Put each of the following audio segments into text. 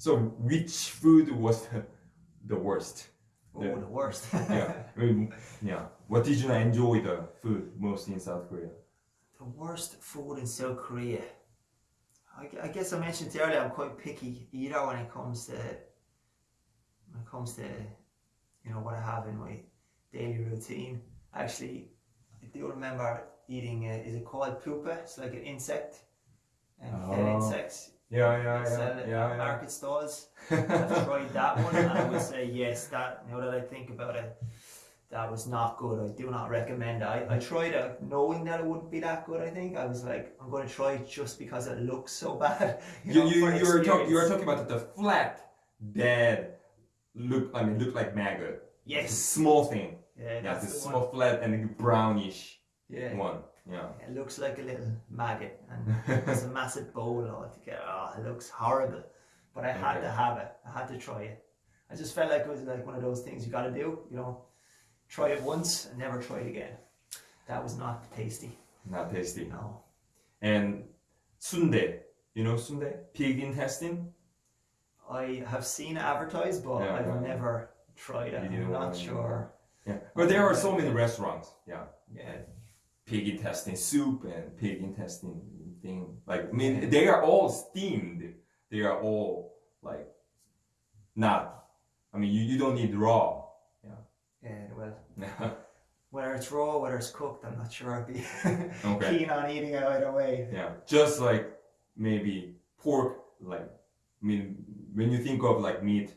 So which food was the, the worst? Oh, Yeah. the worst. Yeah. I mean, yeah. What did you enjoy the food most in South Korea? the worst food in South Korea. I, I guess I mentioned earlier I'm quite picky eater when it comes to when it comes to you know what I have in my daily routine. Actually, I do remember eating. Uh, is it called pupa? It's like an insect. And Oh. insects. Yeah, yeah, They sell yeah, it at yeah, market stalls. yeah. I've tried that one, and I would say yes. That now that I think about it, that was not good. I do not recommend it. I, I tried it knowing that it wouldn't be that good. I think I was like, I'm going to try it just because it looks so bad. You, know, you, you, were talk, you were talking about the flat, dead, look, I mean, look like maggot. A Yes. small thing. Yeah, Yeah, that's the the small, one. flat, and brownish Yeah. one. Yeah. It looks like a little maggot, and it's a massive bowl altogether. Oh, it looks horrible, but I had Okay. to have it. I had to try it. I just felt like it was like one of those things you got to do. You know, try it once and never try it again. That was not tasty. Not tasty. No. And sundae. You know sundae? Pig intestine? I have seen advertised, but Yeah, I've yeah. never tried it. I'm not sure. Yeah. But there are so many restaurants. Yeah. Yeah. Pig intestine soup and pig intestine thing. Like, I mean, they are all steamed. They are all like not. I mean, you, you don't need raw. Yeah, well, whether it's raw, whether it's cooked, I'm not sure I'd be Okay. keen on eating it either way. Yeah, just like maybe pork. Like, I mean, when you think of like meat,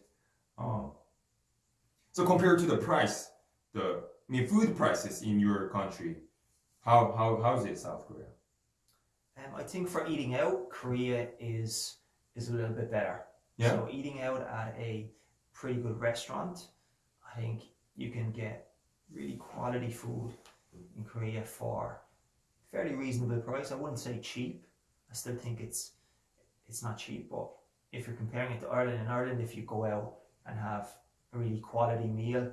um, so compared to the price, the I mean, food prices in your country, how how how's it South Korea? Um, I think for eating out, Korea is is a little bit better. Yeah. So eating out at a pretty good restaurant, I think you can get really quality food in Korea for fairly reasonable price. I wouldn't say cheap. I still think it's it's not cheap, but if you're comparing it to Ireland, in Ireland, if you go out and have a really quality meal,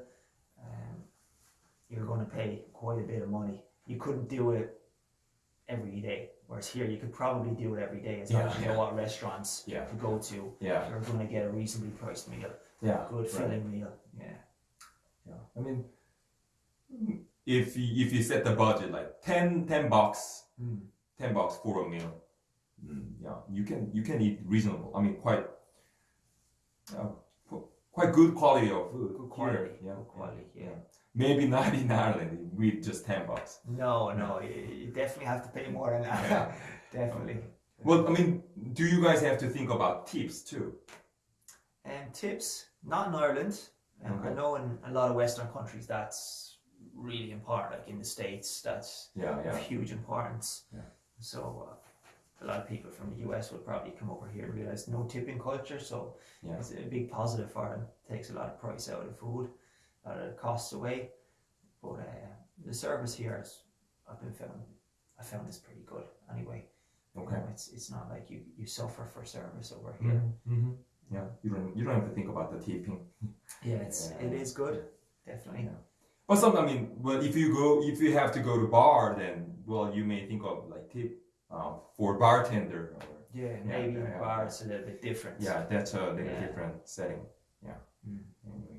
um, you're going to pay quite a bit of money. You couldn't do it every day. Whereas here, you could probably do it every day as long Yeah, as you know what restaurants Yeah. to go to. Yeah, You're going to get a reasonably priced meal, yeah, good right. filling meal. Yeah. Yeah, I mean, if you, if you set the budget like 10, 10 bucks, Mm. 10 bucks for a meal, mm, yeah, you can you can eat reasonable. I mean, quite, yeah, qu- quite good quality of food. Good quality. Here, yeah, Good quality. Yeah. Maybe not in Ireland with just 10 bucks. No, no, you, definitely have to pay more than that. Yeah. definitely. Well, I mean, do you guys have to think about tips too? And tips, not in Ireland. Um, I know in a lot of Western countries that's really important. Like in the States, that's Yeah, of huge importance. Yeah. So uh, a lot of people from the US will probably come over here and realize no tipping culture. So yeah. it's a big positive for them. Takes a lot of price out of food, of costs away. But uh, the service here is, I've been found, I found this pretty good anyway. You Okay. know, it's it's not like you, you suffer for service over here. Mm-hmm. Yeah, you don't you don't have to think about the tipping. Yeah, it's it is good, definitely. Yeah. But some, I mean, well, if you go, if you have to go to bar, then well, you may think of like tip uh, for bartender. Or, Yeah, Yeah, maybe yeah, bar it's a little bit different. yeah, that's a little Yeah. different setting. Yeah. Mm. Anyway.